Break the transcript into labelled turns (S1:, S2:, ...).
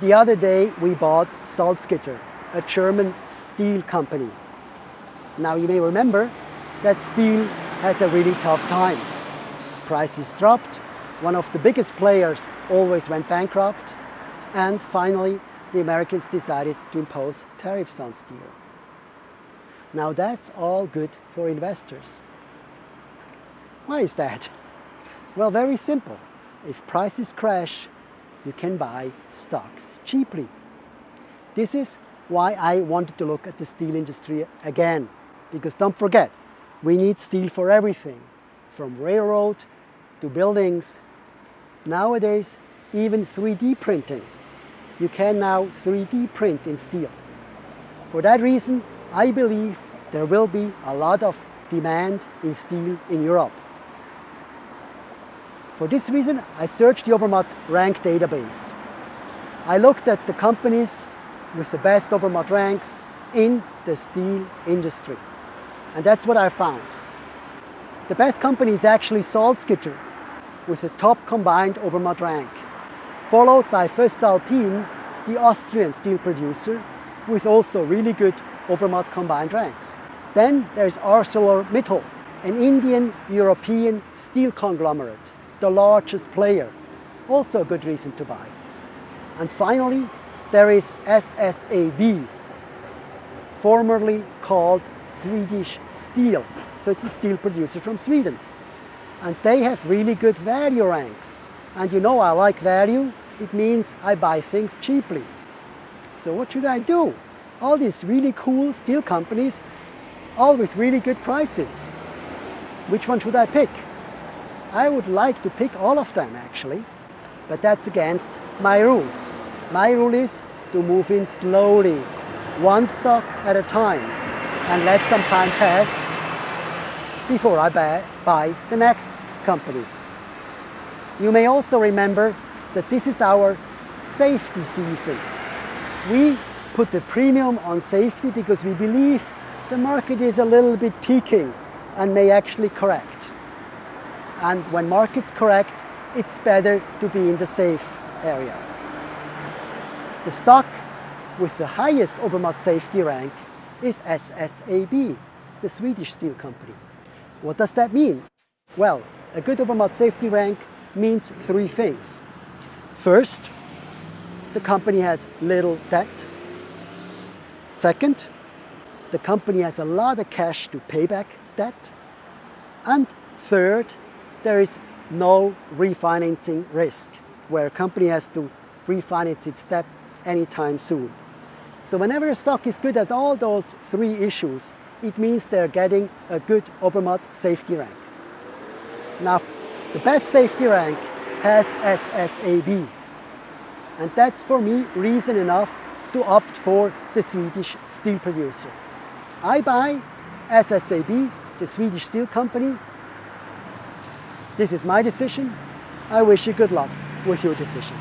S1: The other day we bought Salzgitter, a German steel company. Now you may remember that steel has a really tough time. Prices dropped, one of the biggest players always went bankrupt, and finally the Americans decided to impose tariffs on steel. Now that's all good for investors. Why is that? Well, very simple. If prices crash, you can buy stocks cheaply. This is why I wanted to look at the steel industry again. Because don't forget, we need steel for everything, from railroad to buildings. Nowadays, even 3D printing. You can now 3D print in steel. For that reason, I believe there will be a lot of demand in steel in Europe. For this reason, I searched the Obermatt rank database. I looked at the companies with the best Obermatt ranks in the steel industry. And that's what I found. The best company is actually Salzgitter with the top combined Obermatt rank, followed by voestalpine, the Austrian steel producer, with also really good Obermatt combined ranks. Then there's ArcelorMittal, an Indian-European steel conglomerate, the largest player, also a good reason to buy. And finally, there is SSAB, formerly called Swedish Steel. So it's a steel producer from Sweden. And they have really good value ranks. And you know I like value, it means I buy things cheaply. So what should I do? All these really cool steel companies, all with really good prices. Which one should I pick? I would like to pick all of them actually, but that's against my rules. My rule is to move in slowly, one stock at a time, and let some time pass before I buy, the next company. You may also remember that this is our safety season. We put the premium on safety because we believe the market is a little bit peaking and may actually correct. And when markets correct, it's better to be in the safe area. The stock with the highest Obermatt safety rank is SSAB, the Swedish steel company. What does that mean? Well, a good Obermatt safety rank means three things. First, the company has little debt. Second, the company has a lot of cash to pay back debt. And third, there is no refinancing risk, where a company has to refinance its debt anytime soon. So whenever a stock is good at all those three issues, it means they're getting a good Obermatt safety rank. Now, the best safety rank has SSAB. And that's for me reason enough to opt for the Swedish steel producer. I buy SSAB, the Swedish steel company. This is my decision. I wish you good luck with your decision.